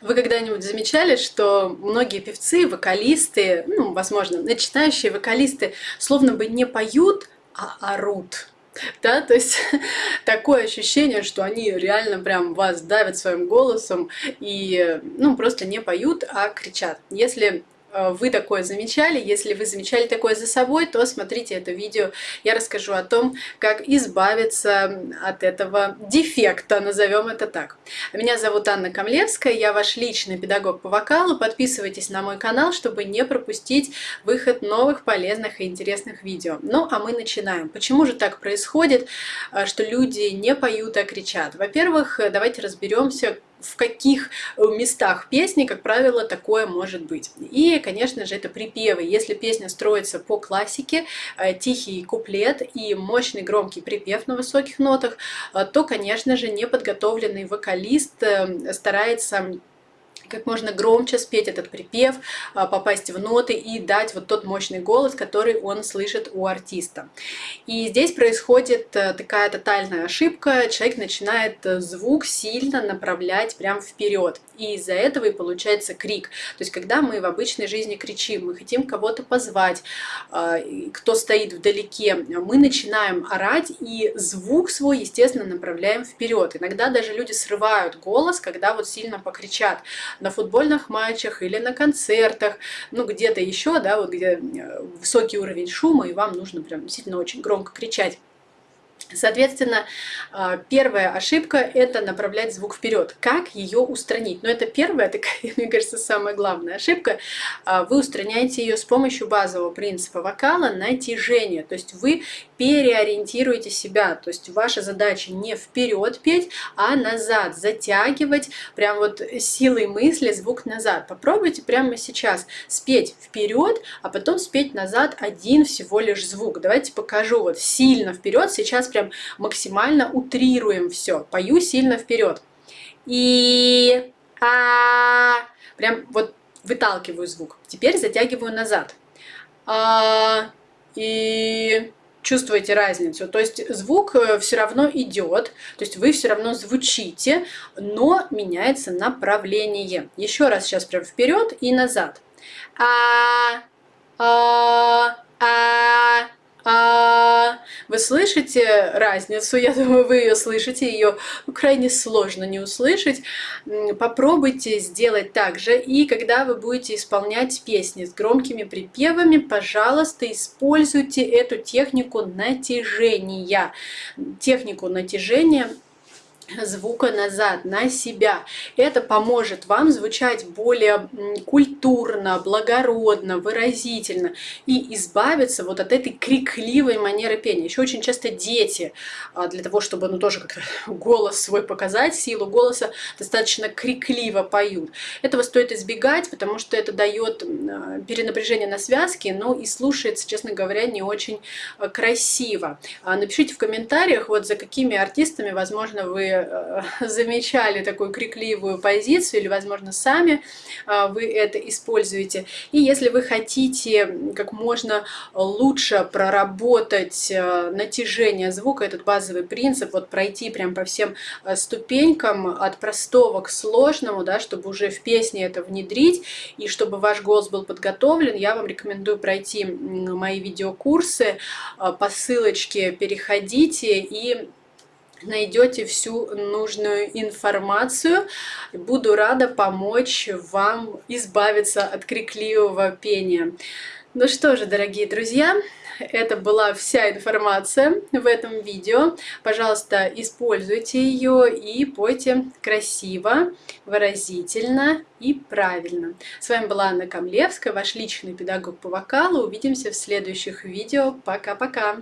Вы когда-нибудь замечали, что многие певцы, вокалисты, ну, возможно, начинающие вокалисты, словно бы не поют, а орут? Да, то есть такое ощущение, что они реально прям вас давят своим голосом и, ну, просто не поют, а кричат. Если вы такое замечали. Если вы замечали такое за собой, то смотрите это видео. Я расскажу о том, как избавиться от этого дефекта, назовем это так. Меня зовут Анна Камлевская, я ваш личный педагог по вокалу. Подписывайтесь на мой канал, чтобы не пропустить выход новых полезных и интересных видео. Ну, а мы начинаем. Почему же так происходит, э, что люди не поют, а кричат? Во-первых, давайте разберемся, в каких э, местах песни, как правило, такое может быть. И, конечно же, это припевы. Если песня строится по классике, э, тихий куплет и мощный громкий припев на высоких нотах, э, то, конечно же, неподготовленный вокалист старается как можно громче спеть этот припев, а, попасть в ноты и дать вот тот мощный голос, который он слышит у артиста. И здесь происходит э, такая тотальная ошибка, человек начинает э, звук сильно направлять прям вперед, и из-за этого и получается крик. То есть когда мы в обычной жизни кричим, мы хотим кого-то позвать, а, кто стоит вдалеке, мы начинаем орать и звук свой, естественно, направляем вперед. Иногда даже люди срывают голос, когда вот сильно покричат на футбольных матчах или на концертах, ну где-то еще, да, вот где э, высокий уровень шума, и вам нужно прям действительно очень громко кричать. Соответственно, а, первая ошибка – это направлять звук вперед. Как ее устранить? Но это первая, такая, мне кажется, самая главная ошибка. А, вы устраняете ее с помощью базового принципа вокала натяжения. То есть вы переориентируете себя. То есть ваша задача не вперед петь, а назад, затягивать прям вот силой мысли звук назад. Попробуйте прямо сейчас спеть вперед, а потом спеть назад один всего лишь звук. Давайте покажу вот сильно вперед. Сейчас прям прям максимально утрируем все. Пою сильно вперед. И а прям вот выталкиваю звук. Теперь затягиваю назад. А, и чувствуете разницу. То есть звук э, все равно идет, то есть вы все равно звучите, но меняется направление. Еще раз сейчас прям вперед и назад. А, а, а, слышите разницу? Я думаю, вы ее слышите, ее крайне сложно не услышать. Попробуйте сделать так же. И когда вы будете исполнять песни с громкими припевами, пожалуйста, используйте эту технику натяжения. Технику натяжения звука назад, на себя. Это поможет вам звучать более культурно, благородно, выразительно и избавиться вот от этой крикливой манеры пения. Еще очень часто дети, а, для того, чтобы ну, тоже как-то голос свой показать, силу голоса, достаточно крикливо поют. Этого стоит избегать, потому что это дает а, перенапряжение на связке, но и слушается, честно говоря, не очень а, красиво. Напишите в комментариях, вот за какими артистами, возможно, вы Э, замечали такую крикливую позицию, или, возможно, сами э, вы это используете. И если вы хотите как можно лучше проработать э, натяжение звука, этот базовый принцип, вот пройти прям по всем ступенькам от простого к сложному, да, чтобы уже в песне это внедрить, и чтобы ваш голос был подготовлен, я вам рекомендую пройти мои видеокурсы, по ссылочке переходите и найдете всю нужную информацию. Буду рада помочь вам избавиться от крикливого пения. Ну что же, дорогие друзья, это была вся информация в этом видео. Пожалуйста, используйте ее и пойте красиво, выразительно и правильно. С вами была Анна Камлевская, ваш личный педагог по вокалу. Увидимся в следующих видео. Пока-пока!